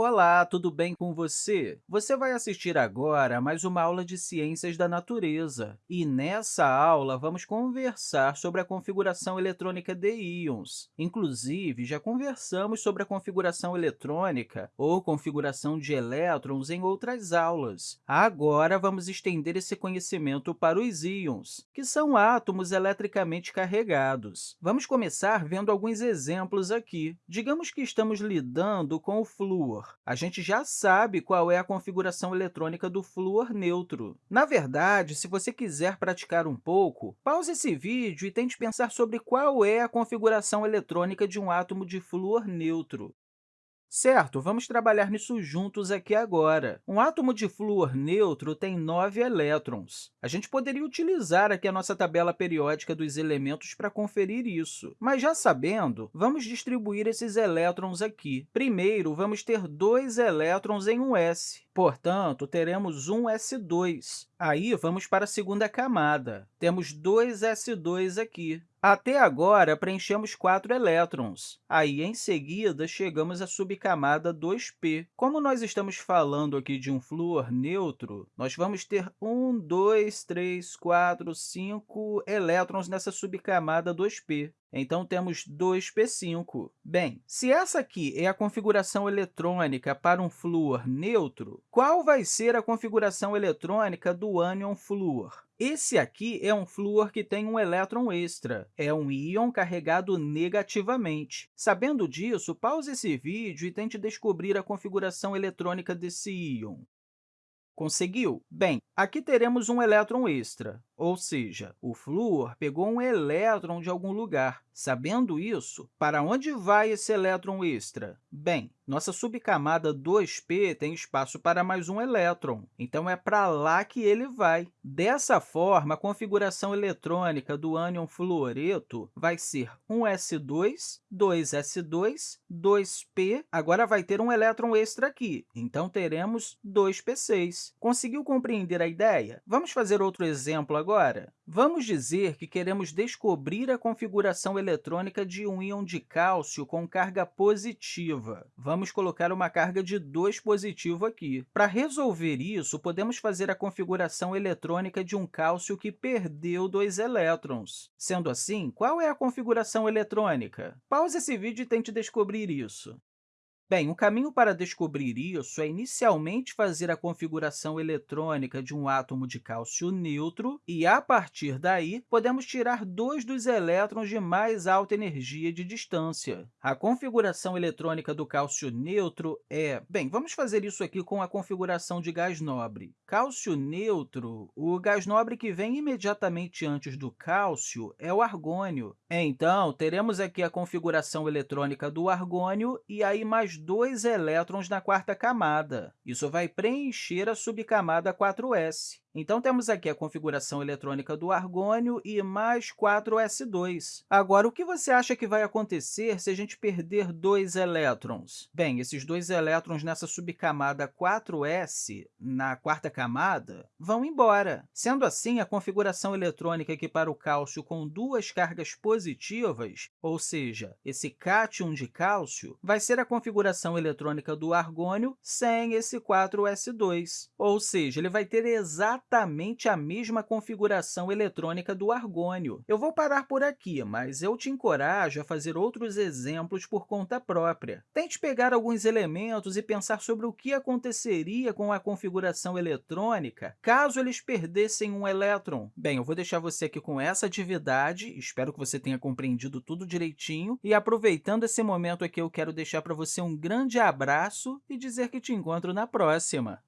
Olá, tudo bem com você? Você vai assistir agora a mais uma aula de Ciências da Natureza. E nessa aula, vamos conversar sobre a configuração eletrônica de íons. Inclusive, já conversamos sobre a configuração eletrônica ou configuração de elétrons em outras aulas. Agora, vamos estender esse conhecimento para os íons, que são átomos eletricamente carregados. Vamos começar vendo alguns exemplos aqui. Digamos que estamos lidando com o flúor a gente já sabe qual é a configuração eletrônica do flúor neutro. Na verdade, se você quiser praticar um pouco, pause esse vídeo e tente pensar sobre qual é a configuração eletrônica de um átomo de flúor neutro. Certo, vamos trabalhar nisso juntos aqui agora. Um átomo de flúor neutro tem nove elétrons. A gente poderia utilizar aqui a nossa tabela periódica dos elementos para conferir isso. Mas, já sabendo, vamos distribuir esses elétrons aqui. Primeiro, vamos ter dois elétrons em um s. Portanto, teremos um S2. Aí, vamos para a segunda camada. Temos dois S2 aqui. Até agora, preenchemos quatro elétrons. Aí, em seguida, chegamos à subcamada 2p. Como nós estamos falando aqui de um flúor neutro, nós vamos ter 1, 2, 3, 4, 5 elétrons nessa subcamada 2p. Então, temos 2p5. Bem, se essa aqui é a configuração eletrônica para um flúor neutro, qual vai ser a configuração eletrônica do ânion flúor? Esse aqui é um flúor que tem um elétron extra, é um íon carregado negativamente. Sabendo disso, pause esse vídeo e tente descobrir a configuração eletrônica desse íon. Conseguiu? Bem, aqui teremos um elétron extra, ou seja, o flúor pegou um elétron de algum lugar. Sabendo isso, para onde vai esse elétron extra? Bem, nossa subcamada 2p tem espaço para mais um elétron, então é para lá que ele vai. Dessa forma, a configuração eletrônica do ânion fluoreto vai ser 1s2, 2s2, 2p, agora vai ter um elétron extra aqui, então teremos 2p6. Conseguiu compreender a ideia? Vamos fazer outro exemplo agora? Vamos dizer que queremos descobrir a configuração eletrônica de um íon de cálcio com carga positiva. Vamos colocar uma carga de 2 positivo aqui. Para resolver isso, podemos fazer a configuração eletrônica de um cálcio que perdeu dois elétrons. Sendo assim, qual é a configuração eletrônica? Pause esse vídeo e tente descobrir isso. Bem, o caminho para descobrir isso é inicialmente fazer a configuração eletrônica de um átomo de cálcio neutro e, a partir daí, podemos tirar dois dos elétrons de mais alta energia de distância. A configuração eletrônica do cálcio neutro é... Bem, vamos fazer isso aqui com a configuração de gás nobre. Cálcio neutro, o gás nobre que vem imediatamente antes do cálcio é o argônio. Então, teremos aqui a configuração eletrônica do argônio e aí mais dois elétrons na quarta camada. Isso vai preencher a subcamada 4s. Então, temos aqui a configuração eletrônica do argônio e mais 4s2. Agora, o que você acha que vai acontecer se a gente perder dois elétrons? Bem, esses dois elétrons nessa subcamada 4s, na quarta camada, vão embora. Sendo assim, a configuração eletrônica aqui para o cálcio com duas cargas positivas, ou seja, esse cátion de cálcio, vai ser a configuração eletrônica do argônio sem esse 4s2, ou seja, ele vai ter exatamente a mesma configuração eletrônica do argônio. Eu vou parar por aqui, mas eu te encorajo a fazer outros exemplos por conta própria. Tente pegar alguns elementos e pensar sobre o que aconteceria com a configuração eletrônica caso eles perdessem um elétron. Bem, eu vou deixar você aqui com essa atividade, espero que você tenha compreendido tudo direitinho, e aproveitando esse momento aqui, eu quero deixar para você um grande abraço e dizer que te encontro na próxima.